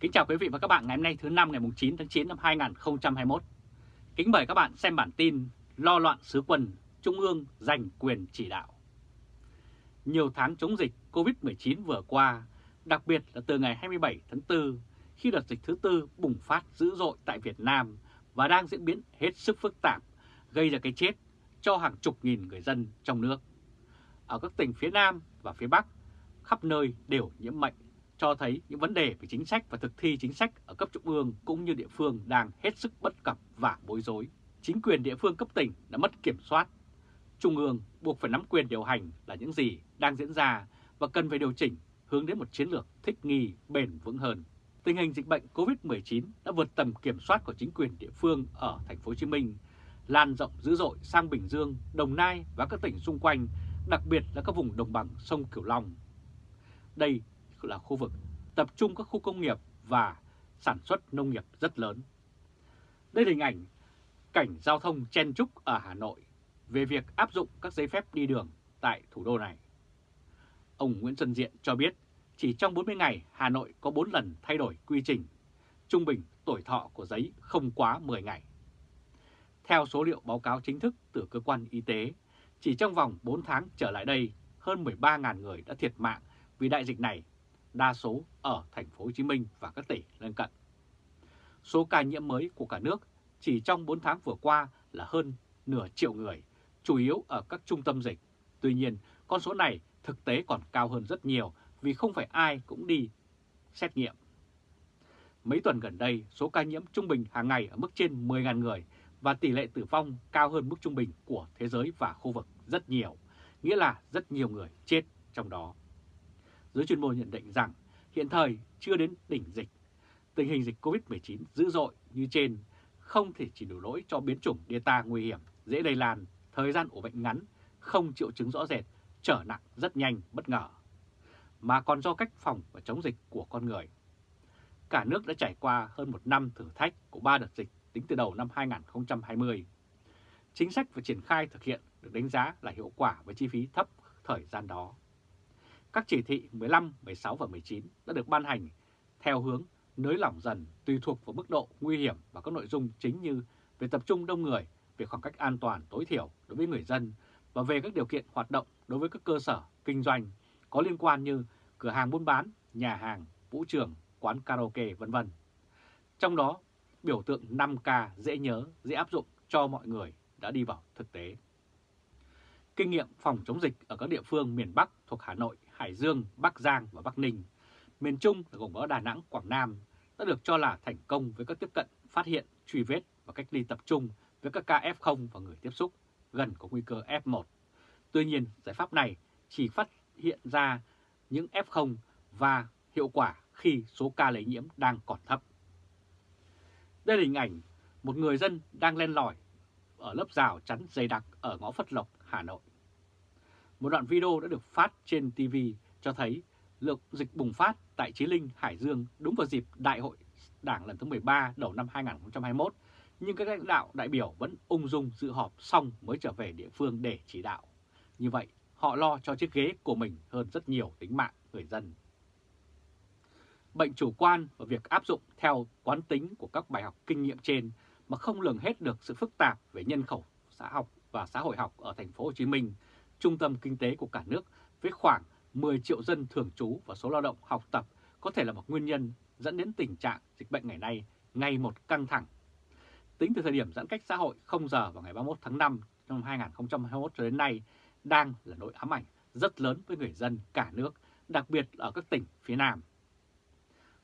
Kính chào quý vị và các bạn ngày hôm nay thứ năm ngày 9 tháng 9 năm 2021. Kính mời các bạn xem bản tin Lo loạn sứ quân, Trung ương giành quyền chỉ đạo. Nhiều tháng chống dịch COVID-19 vừa qua, đặc biệt là từ ngày 27 tháng 4, khi đợt dịch thứ tư bùng phát dữ dội tại Việt Nam và đang diễn biến hết sức phức tạp, gây ra cái chết cho hàng chục nghìn người dân trong nước. Ở các tỉnh phía Nam và phía Bắc, khắp nơi đều nhiễm bệnh cho thấy những vấn đề về chính sách và thực thi chính sách ở cấp trung ương cũng như địa phương đang hết sức bất cập và bối rối. Chính quyền địa phương cấp tỉnh đã mất kiểm soát. Trung ương buộc phải nắm quyền điều hành là những gì đang diễn ra và cần phải điều chỉnh hướng đến một chiến lược thích nghi bền vững hơn. Tình hình dịch bệnh COVID-19 đã vượt tầm kiểm soát của chính quyền địa phương ở thành phố Hồ Chí Minh, lan rộng dữ dội sang Bình Dương, Đồng Nai và các tỉnh xung quanh, đặc biệt là các vùng đồng bằng sông Cửu Long. Đây là khu vực tập trung các khu công nghiệp và sản xuất nông nghiệp rất lớn. Đây là hình ảnh cảnh giao thông chen trúc ở Hà Nội về việc áp dụng các giấy phép đi đường tại thủ đô này. Ông Nguyễn Xuân Diện cho biết chỉ trong 40 ngày Hà Nội có 4 lần thay đổi quy trình, trung bình tuổi thọ của giấy không quá 10 ngày. Theo số liệu báo cáo chính thức từ cơ quan y tế, chỉ trong vòng 4 tháng trở lại đây, hơn 13.000 người đã thiệt mạng vì đại dịch này đa số ở thành phố Hồ Chí Minh và các tỉnh lân cận. Số ca nhiễm mới của cả nước chỉ trong 4 tháng vừa qua là hơn nửa triệu người, chủ yếu ở các trung tâm dịch. Tuy nhiên, con số này thực tế còn cao hơn rất nhiều vì không phải ai cũng đi xét nghiệm. Mấy tuần gần đây, số ca nhiễm trung bình hàng ngày ở mức trên 10.000 người và tỷ lệ tử vong cao hơn mức trung bình của thế giới và khu vực rất nhiều, nghĩa là rất nhiều người chết trong đó giới chuyên môn nhận định rằng hiện thời chưa đến đỉnh dịch. Tình hình dịch COVID-19 dữ dội như trên không thể chỉ đủ lỗi cho biến chủng Delta nguy hiểm, dễ lây lan, thời gian ủ bệnh ngắn, không triệu chứng rõ rệt, trở nặng rất nhanh, bất ngờ, mà còn do cách phòng và chống dịch của con người. Cả nước đã trải qua hơn một năm thử thách của ba đợt dịch tính từ đầu năm 2020. Chính sách và triển khai thực hiện được đánh giá là hiệu quả với chi phí thấp thời gian đó. Các chỉ thị 15, 16 và 19 đã được ban hành theo hướng nới lỏng dần tùy thuộc vào mức độ nguy hiểm và các nội dung chính như về tập trung đông người, về khoảng cách an toàn tối thiểu đối với người dân và về các điều kiện hoạt động đối với các cơ sở kinh doanh có liên quan như cửa hàng buôn bán, nhà hàng, vũ trường, quán karaoke vân vân. Trong đó, biểu tượng 5K dễ nhớ, dễ áp dụng cho mọi người đã đi vào thực tế. Kinh nghiệm phòng chống dịch ở các địa phương miền Bắc thuộc Hà Nội Hải Dương, Bắc Giang và Bắc Ninh, miền Trung là gồm có Đà Nẵng, Quảng Nam đã được cho là thành công với các tiếp cận phát hiện, truy vết và cách ly tập trung với các ca F0 và người tiếp xúc gần có nguy cơ F1. Tuy nhiên, giải pháp này chỉ phát hiện ra những F0 và hiệu quả khi số ca lây nhiễm đang còn thấp. Đây là hình ảnh một người dân đang len lỏi ở lớp rào chắn dày đặc ở ngõ Phất Lộc, Hà Nội. Một đoạn video đã được phát trên TV cho thấy lượng dịch bùng phát tại Chí Linh, Hải Dương đúng vào dịp Đại hội Đảng lần thứ 13 đầu năm 2021, nhưng các lãnh đạo đại biểu vẫn ung dung dự họp xong mới trở về địa phương để chỉ đạo. Như vậy, họ lo cho chiếc ghế của mình hơn rất nhiều tính mạng người dân. Bệnh chủ quan và việc áp dụng theo quán tính của các bài học kinh nghiệm trên mà không lường hết được sự phức tạp về nhân khẩu xã học và xã hội học ở thành phố Hồ Chí Minh trung tâm kinh tế của cả nước với khoảng 10 triệu dân thường trú và số lao động học tập có thể là một nguyên nhân dẫn đến tình trạng dịch bệnh ngày nay ngày một căng thẳng. Tính từ thời điểm giãn cách xã hội 0 giờ vào ngày 31 tháng 5 năm 2021 cho đến nay đang là nỗi ám ảnh rất lớn với người dân cả nước, đặc biệt ở các tỉnh phía Nam.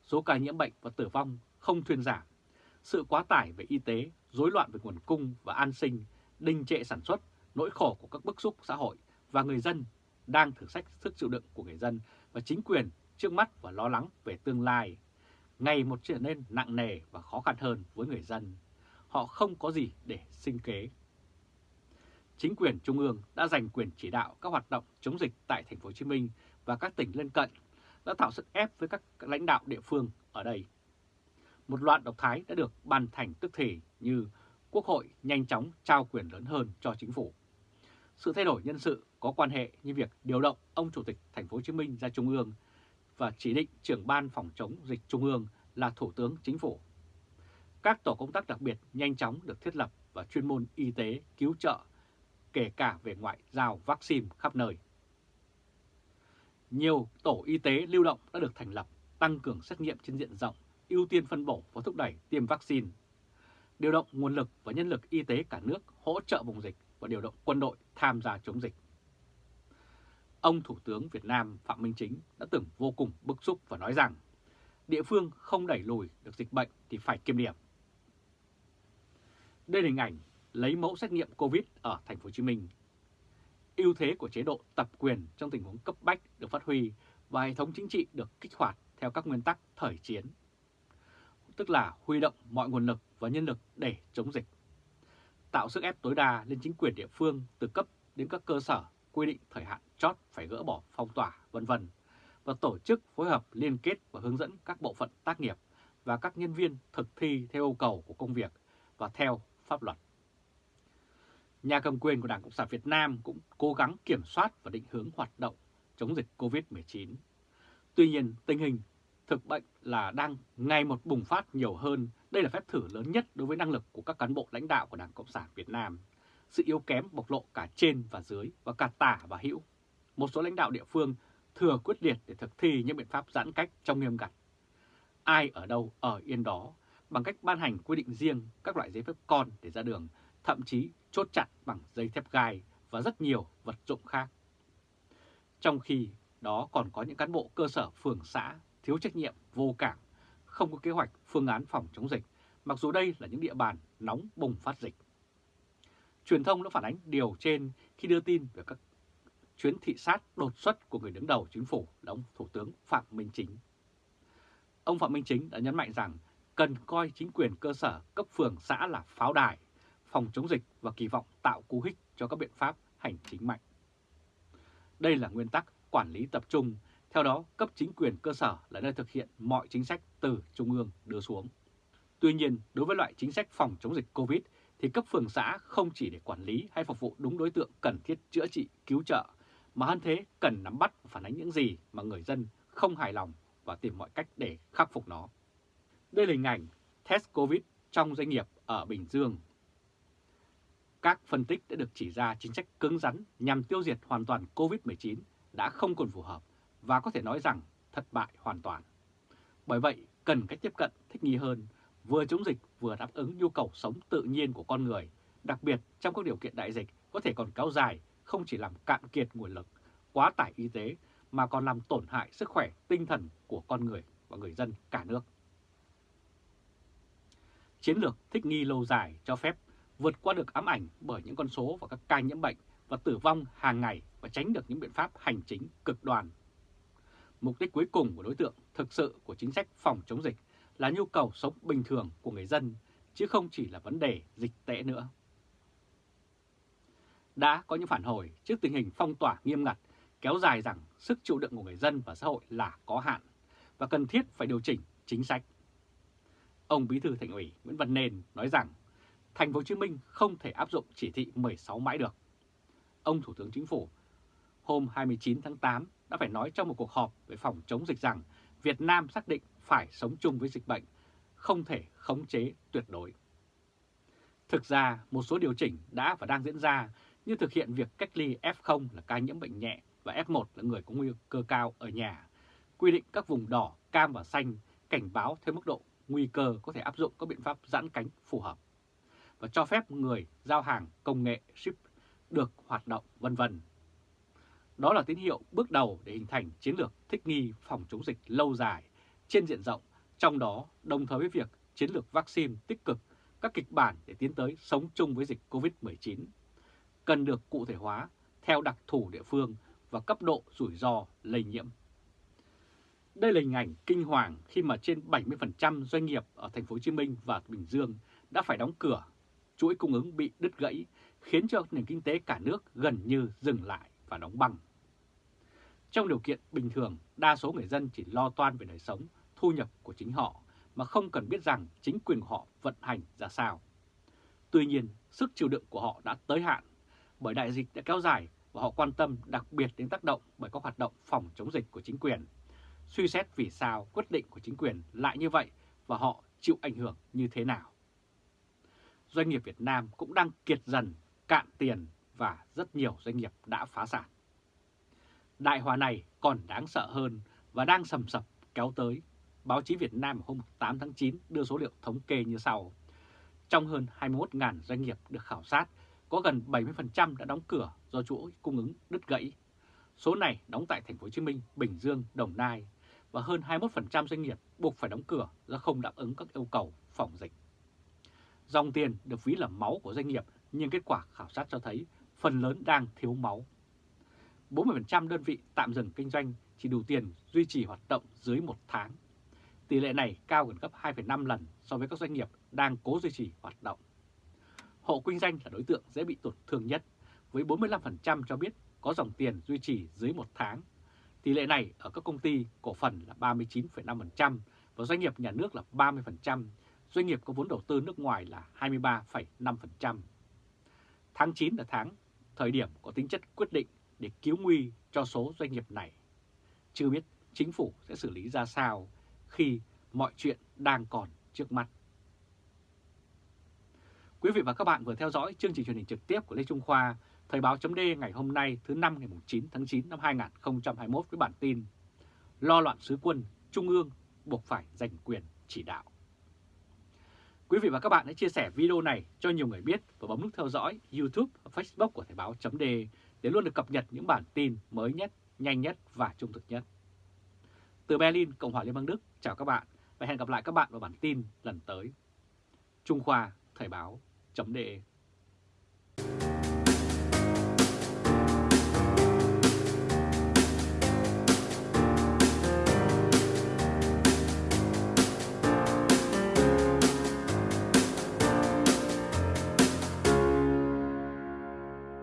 Số ca nhiễm bệnh và tử vong không thuyên giảm. Sự quá tải về y tế, rối loạn về nguồn cung và an sinh, đình trệ sản xuất, nỗi khổ của các bức xúc xã hội và người dân đang thử sách sức chịu đựng của người dân và chính quyền trước mắt và lo lắng về tương lai. Ngày một trở nên nặng nề và khó khăn hơn với người dân. Họ không có gì để sinh kế. Chính quyền trung ương đã giành quyền chỉ đạo các hoạt động chống dịch tại thành phố Hồ Chí Minh và các tỉnh lân cận, đã tạo sức ép với các lãnh đạo địa phương ở đây. Một loạt độc thái đã được ban thành tức thể như Quốc hội nhanh chóng trao quyền lớn hơn cho chính phủ sự thay đổi nhân sự có quan hệ như việc điều động ông Chủ tịch Thành phố Hồ Chí Minh ra Trung ương và chỉ định trưởng ban phòng chống dịch Trung ương là Thủ tướng Chính phủ. Các tổ công tác đặc biệt nhanh chóng được thiết lập và chuyên môn y tế cứu trợ, kể cả về ngoại giao vaccine khắp nơi. Nhiều tổ y tế lưu động đã được thành lập, tăng cường xét nghiệm trên diện rộng, ưu tiên phân bổ và thúc đẩy tiêm vaccine. Điều động nguồn lực và nhân lực y tế cả nước hỗ trợ vùng dịch và điều động quân đội tham gia chống dịch. Ông Thủ tướng Việt Nam Phạm Minh Chính đã từng vô cùng bức xúc và nói rằng, địa phương không đẩy lùi được dịch bệnh thì phải kiêm điểm. Đây là hình ảnh lấy mẫu xét nghiệm COVID ở thành phố Hồ Chí Minh. Ưu thế của chế độ tập quyền trong tình huống cấp bách được phát huy và hệ thống chính trị được kích hoạt theo các nguyên tắc thời chiến. Tức là huy động mọi nguồn lực và nhân lực để chống dịch. Tạo sức ép tối đa lên chính quyền địa phương từ cấp đến các cơ sở quy định thời hạn chót phải gỡ bỏ phong tỏa, vân vân và tổ chức phối hợp liên kết và hướng dẫn các bộ phận tác nghiệp và các nhân viên thực thi theo yêu cầu của công việc và theo pháp luật. Nhà cầm quyền của Đảng Cộng sản Việt Nam cũng cố gắng kiểm soát và định hướng hoạt động chống dịch COVID-19. Tuy nhiên, tình hình thực bệnh là đang ngày một bùng phát nhiều hơn. Đây là phép thử lớn nhất đối với năng lực của các cán bộ lãnh đạo của Đảng Cộng sản Việt Nam. Sự yếu kém bộc lộ cả trên và dưới và cả tả và hữu. Một số lãnh đạo địa phương thừa quyết liệt để thực thi những biện pháp giãn cách trong nghiêm ngặt. Ai ở đâu ở yên đó bằng cách ban hành quy định riêng các loại giấy phép con để ra đường, thậm chí chốt chặt bằng dây thép gai và rất nhiều vật dụng khác. Trong khi đó còn có những cán bộ cơ sở phường xã thiếu trách nhiệm, vô cảm, không có kế hoạch phương án phòng chống dịch, mặc dù đây là những địa bàn nóng bùng phát dịch. Truyền thông đã phản ánh điều trên khi đưa tin về các chuyến thị sát đột xuất của người đứng đầu chính phủ là ông Thủ tướng Phạm Minh Chính. Ông Phạm Minh Chính đã nhấn mạnh rằng cần coi chính quyền cơ sở cấp phường xã là pháo đài, phòng chống dịch và kỳ vọng tạo cú hích cho các biện pháp hành chính mạnh. Đây là nguyên tắc quản lý tập trung, theo đó cấp chính quyền cơ sở là nơi thực hiện mọi chính sách từ Trung ương đưa xuống. Tuy nhiên, đối với loại chính sách phòng chống dịch COVID thì cấp phường xã không chỉ để quản lý hay phục vụ đúng đối tượng cần thiết chữa trị, cứu trợ, mà hơn thế cần nắm bắt và phản ánh những gì mà người dân không hài lòng và tìm mọi cách để khắc phục nó. Đây là hình ảnh test COVID trong doanh nghiệp ở Bình Dương. Các phân tích đã được chỉ ra chính sách cứng rắn nhằm tiêu diệt hoàn toàn COVID-19 đã không còn phù hợp và có thể nói rằng thất bại hoàn toàn. Bởi vậy, cần cách tiếp cận thích nghi hơn, vừa chống dịch vừa đáp ứng nhu cầu sống tự nhiên của con người, đặc biệt trong các điều kiện đại dịch có thể còn kéo dài, không chỉ làm cạn kiệt nguồn lực, quá tải y tế, mà còn làm tổn hại sức khỏe tinh thần của con người và người dân cả nước. Chiến lược thích nghi lâu dài cho phép vượt qua được ám ảnh bởi những con số và các ca nhiễm bệnh và tử vong hàng ngày và tránh được những biện pháp hành chính cực đoan. Mục đích cuối cùng của đối tượng thực sự của chính sách phòng chống dịch là nhu cầu sống bình thường của người dân, chứ không chỉ là vấn đề dịch tễ nữa. Đã có những phản hồi trước tình hình phong tỏa nghiêm ngặt kéo dài rằng sức chịu đựng của người dân và xã hội là có hạn và cần thiết phải điều chỉnh chính sách. Ông Bí thư Thành ủy Nguyễn Văn Nên nói rằng thành phố Hồ Chí Minh không thể áp dụng chỉ thị 16 mãi được. Ông Thủ tướng Chính phủ hôm 29 tháng 8 đã phải nói trong một cuộc họp về phòng chống dịch rằng Việt Nam xác định phải sống chung với dịch bệnh, không thể khống chế tuyệt đối. Thực ra, một số điều chỉnh đã và đang diễn ra như thực hiện việc cách ly F0 là ca nhiễm bệnh nhẹ và F1 là người có nguy cơ cao ở nhà, quy định các vùng đỏ, cam và xanh cảnh báo theo mức độ nguy cơ có thể áp dụng các biện pháp giãn cánh phù hợp và cho phép người giao hàng công nghệ ship được hoạt động vân vân. Đó là tín hiệu bước đầu để hình thành chiến lược thích nghi phòng chống dịch lâu dài trên diện rộng, trong đó đồng thời với việc chiến lược vaccine tích cực các kịch bản để tiến tới sống chung với dịch COVID-19 cần được cụ thể hóa theo đặc thù địa phương và cấp độ rủi ro lây nhiễm. Đây là hình ảnh kinh hoàng khi mà trên 70% doanh nghiệp ở thành phố Hồ Chí Minh và Bình Dương đã phải đóng cửa, chuỗi cung ứng bị đứt gãy, khiến cho nền kinh tế cả nước gần như dừng lại và đóng băng. Trong điều kiện bình thường, đa số người dân chỉ lo toan về đời sống, thu nhập của chính họ mà không cần biết rằng chính quyền của họ vận hành ra sao. Tuy nhiên, sức chịu đựng của họ đã tới hạn bởi đại dịch đã kéo dài và họ quan tâm đặc biệt đến tác động bởi các hoạt động phòng chống dịch của chính quyền. Suy xét vì sao quyết định của chính quyền lại như vậy và họ chịu ảnh hưởng như thế nào. Doanh nghiệp Việt Nam cũng đang kiệt dần, cạn tiền và rất nhiều doanh nghiệp đã phá sản. Đại hòa này còn đáng sợ hơn và đang sầm sập kéo tới. Báo chí Việt Nam hôm 8 tháng 9 đưa số liệu thống kê như sau. Trong hơn 21.000 doanh nghiệp được khảo sát, có gần 70% đã đóng cửa do chuỗi cung ứng đứt gãy. Số này đóng tại thành phố Hồ Chí Minh, Bình Dương, Đồng Nai và hơn 21% doanh nghiệp buộc phải đóng cửa do không đáp ứng các yêu cầu phòng dịch. Dòng tiền được ví là máu của doanh nghiệp nhưng kết quả khảo sát cho thấy phần lớn đang thiếu máu. 40% đơn vị tạm dừng kinh doanh chỉ đủ tiền duy trì hoạt động dưới một tháng. Tỷ lệ này cao gần gấp 2,5 lần so với các doanh nghiệp đang cố duy trì hoạt động. Hộ kinh doanh là đối tượng dễ bị tổn thương nhất, với 45% cho biết có dòng tiền duy trì dưới một tháng. Tỷ lệ này ở các công ty cổ phần là 39,5% và doanh nghiệp nhà nước là 30%, doanh nghiệp có vốn đầu tư nước ngoài là 23,5%. Tháng 9 là tháng thời điểm có tính chất quyết định để cứu nguy cho số doanh nghiệp này. Chưa biết chính phủ sẽ xử lý ra sao khi mọi chuyện đang còn trước mắt. Quý vị và các bạn vừa theo dõi chương trình truyền hình trực tiếp của Lê Trung Khoa, Thời báo chấm ngày hôm nay thứ năm ngày 9 tháng 9 năm 2021 với bản tin Lo loạn sứ quân, Trung ương buộc phải giành quyền chỉ đạo. Quý vị và các bạn hãy chia sẻ video này cho nhiều người biết và bấm nút theo dõi YouTube và Facebook của Thời báo chấm để để luôn được cập nhật những bản tin mới nhất, nhanh nhất và trung thực nhất. Từ Berlin, Cộng hòa Liên bang Đức, chào các bạn và hẹn gặp lại các bạn vào bản tin lần tới. Trung Khoa Thời báo chấm